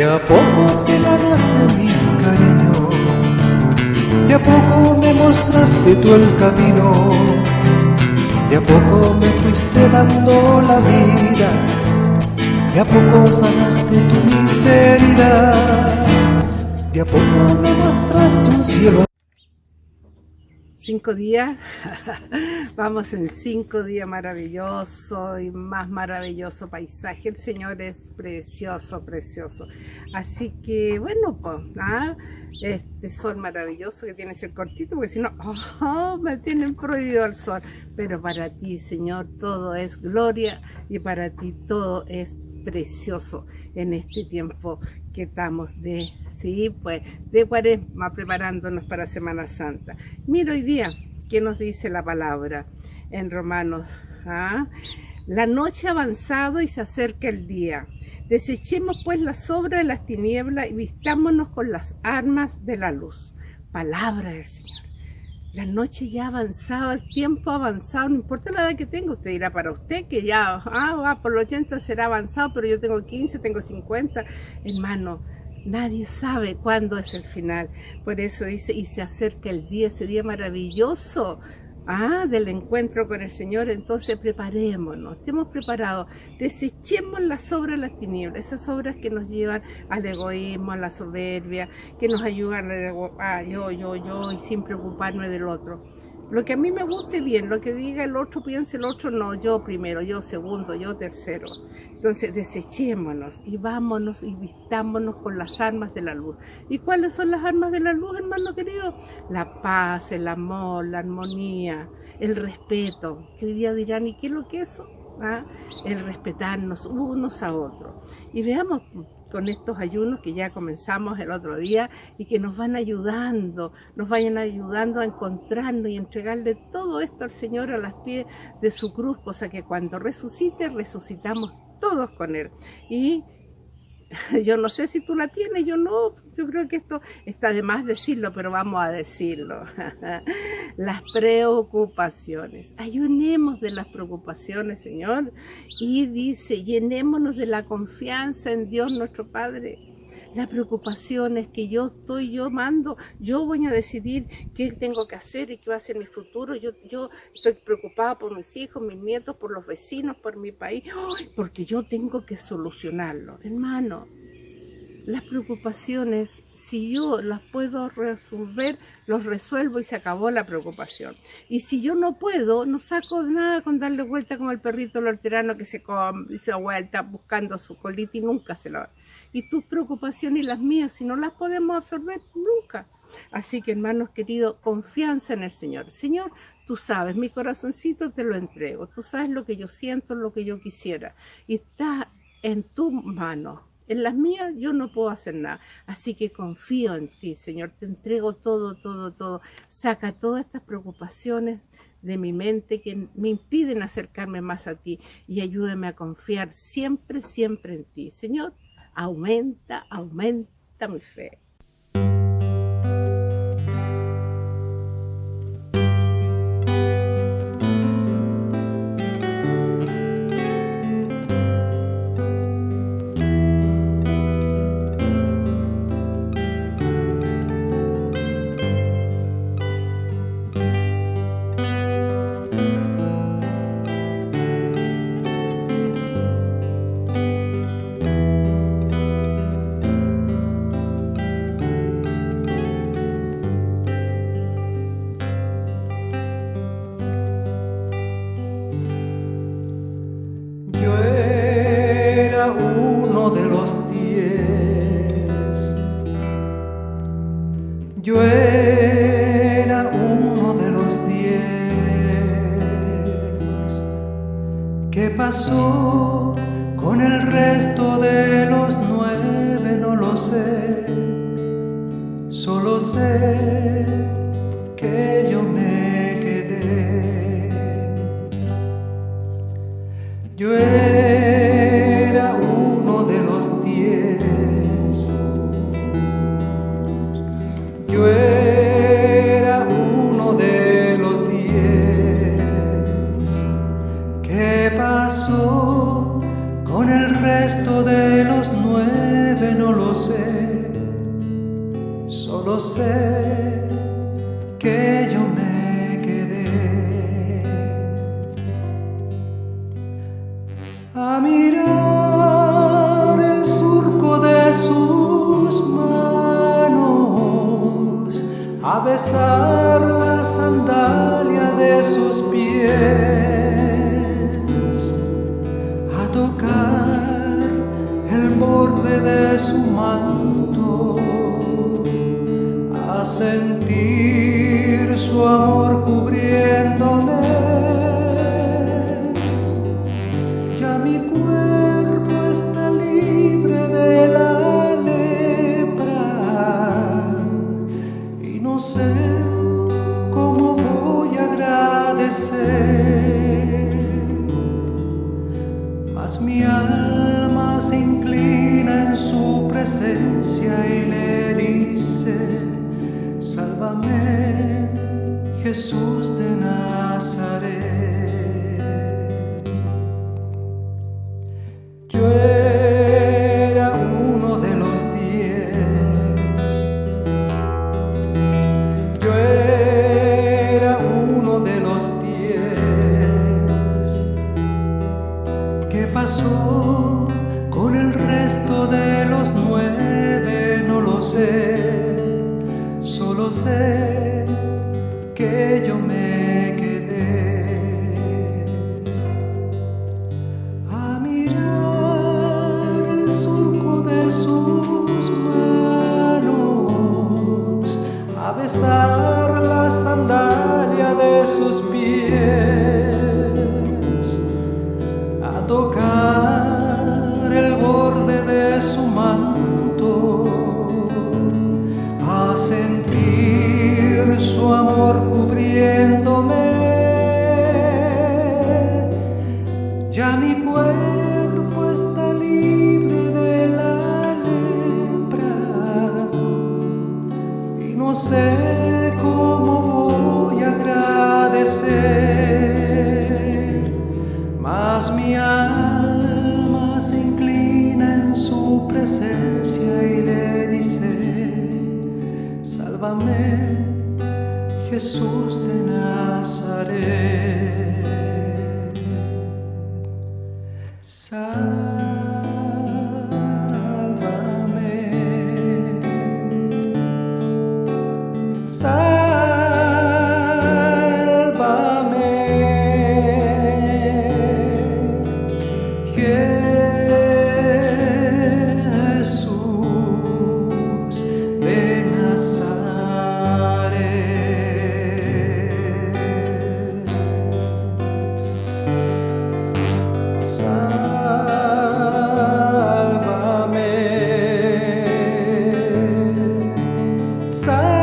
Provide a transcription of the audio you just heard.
De a poco te ganaste mi cariño, de a poco me mostraste tú el camino, de a poco me fuiste dando la vida, de a poco sanaste tu miseria, de a poco me mostraste un cielo cinco días, vamos en cinco días maravilloso y más maravilloso paisaje, el Señor es precioso, precioso, así que bueno, pues, ¿ah? este sol maravilloso que tiene ser cortito, porque si no, oh, me tienen prohibido el sol, pero para ti Señor todo es gloria y para ti todo es precioso en este tiempo que estamos de, sí, pues, de cuaresma preparándonos para Semana Santa. Mira hoy día, ¿qué nos dice la palabra en Romanos? ¿Ah? La noche ha avanzado y se acerca el día. Desechemos pues la sobra de las tinieblas y vistámonos con las armas de la luz. Palabra del Señor. La noche ya ha avanzado, el tiempo ha avanzado, no importa la edad que tenga, usted dirá para usted que ya, ah, va por los 80 será avanzado, pero yo tengo 15, tengo 50, hermano, nadie sabe cuándo es el final. Por eso dice, y se acerca el día, ese día maravilloso, ah, del encuentro con el Señor, entonces preparémonos, estemos preparados, desechemos las obras de las tinieblas, esas obras que nos llevan al egoísmo, a la soberbia, que nos ayudan a yo, yo, yo y sin preocuparme del otro. Lo que a mí me guste bien, lo que diga el otro, piense el otro, no, yo primero, yo segundo, yo tercero. Entonces desechémonos y vámonos y vistámonos con las armas de la luz. ¿Y cuáles son las armas de la luz, hermano querido? La paz, el amor, la armonía, el respeto. Que hoy día dirán, ¿y qué es lo que es eso? ¿Ah? El respetarnos unos a otros. Y veamos con estos ayunos que ya comenzamos el otro día y que nos van ayudando, nos vayan ayudando a encontrarnos y entregarle todo esto al Señor a las pies de su cruz, cosa que cuando resucite, resucitamos todos con Él. Y yo no sé si tú la tienes, yo no, yo creo que esto está de más decirlo, pero vamos a decirlo. las preocupaciones. Ayunemos de las preocupaciones, Señor. Y dice, llenémonos de la confianza en Dios nuestro Padre la preocupación es que yo estoy, yo mando, yo voy a decidir qué tengo que hacer y qué va a ser mi futuro. Yo, yo estoy preocupada por mis hijos, mis nietos, por los vecinos, por mi país, porque yo tengo que solucionarlo. Hermano, las preocupaciones, si yo las puedo resolver, los resuelvo y se acabó la preocupación. Y si yo no puedo, no saco nada con darle vuelta como el perrito lorterano que se, se da vuelta buscando su colita y nunca se lo y tus preocupaciones y las mías, si no las podemos absorber, nunca. Así que hermanos queridos, confianza en el Señor. Señor, tú sabes, mi corazoncito te lo entrego. Tú sabes lo que yo siento, lo que yo quisiera. Y está en tu mano. En las mías yo no puedo hacer nada. Así que confío en ti, Señor. Te entrego todo, todo, todo. Saca todas estas preocupaciones de mi mente que me impiden acercarme más a ti y ayúdame a confiar siempre, siempre en ti. Señor, aumenta, aumenta mi fe. Yo era uno de los diez. ¿Qué pasó con el resto de los nueve? No lo sé. Solo sé que yo me quedé. Yo sé que yo me quedé a mirar el surco de sus manos, a besar la sandalia de sus pies. de su manto, a sentir su amor cubriéndome. Ya mi cuerpo está libre de la lepra y no sé cómo voy a agradecer. Mas mi alma se su presencia y Jesús de Nazaret. Yo era uno de los diez. Yo era uno de los diez. ¿Qué pasó? Con el resto de los nueve no lo sé, solo sé que yo me quedé. A mirar el surco de sus manos, a besar la sandalia de sus pies, alma se su presencia y le dice, sálvame Jesús de Nazaret. Sa